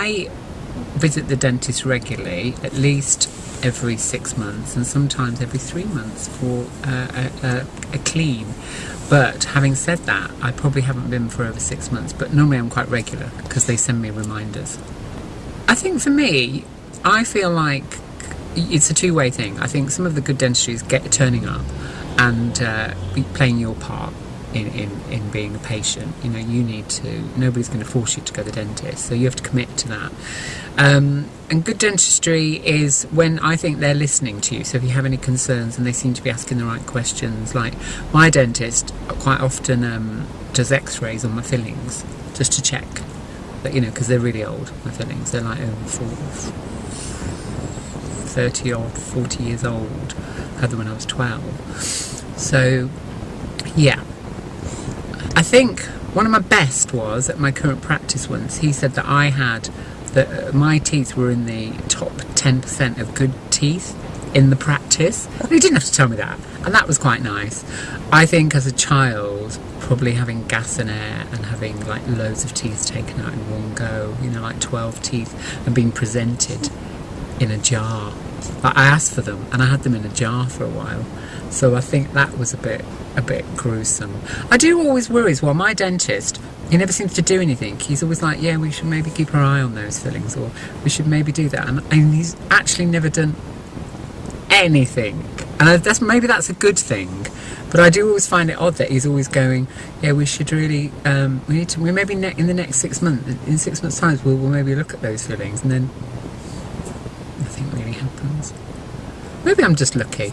I visit the dentist regularly, at least every six months, and sometimes every three months for uh, a, a, a clean. But having said that, I probably haven't been for over six months, but normally I'm quite regular because they send me reminders. I think for me, I feel like it's a two-way thing. I think some of the good dentistries get turning up and uh, playing your part in, in, in being a patient. You know, you need to, nobody's going to force you to go to the dentist, so you have to commit to that. Um, and good dentistry is when I think they're listening to you. So if you have any concerns and they seem to be asking the right questions, like my dentist quite often um, does x-rays on my fillings just to check that, you know, because they're really old, my fillings. They're like over 30 or 40 years old. I had them when I was 12. So, yeah, I think one of my best was at my current practice once. He said that I had that uh, my teeth were in the top 10% of good teeth in the practice. He didn't have to tell me that, and that was quite nice. I think as a child, probably having gas and air and having like loads of teeth taken out in one go, you know, like 12 teeth, and being presented in a jar. Like I asked for them, and I had them in a jar for a while. So I think that was a bit a bit gruesome. I do always worry as well. My dentist, he never seems to do anything. He's always like, yeah, we should maybe keep our eye on those fillings, or we should maybe do that. And, and he's actually never done anything. And that's maybe that's a good thing. But I do always find it odd that he's always going, yeah, we should really, um, we need to, we maybe in the next six months, in six months' time, we'll, we'll maybe look at those fillings, and then nothing really happens. Maybe I'm just lucky.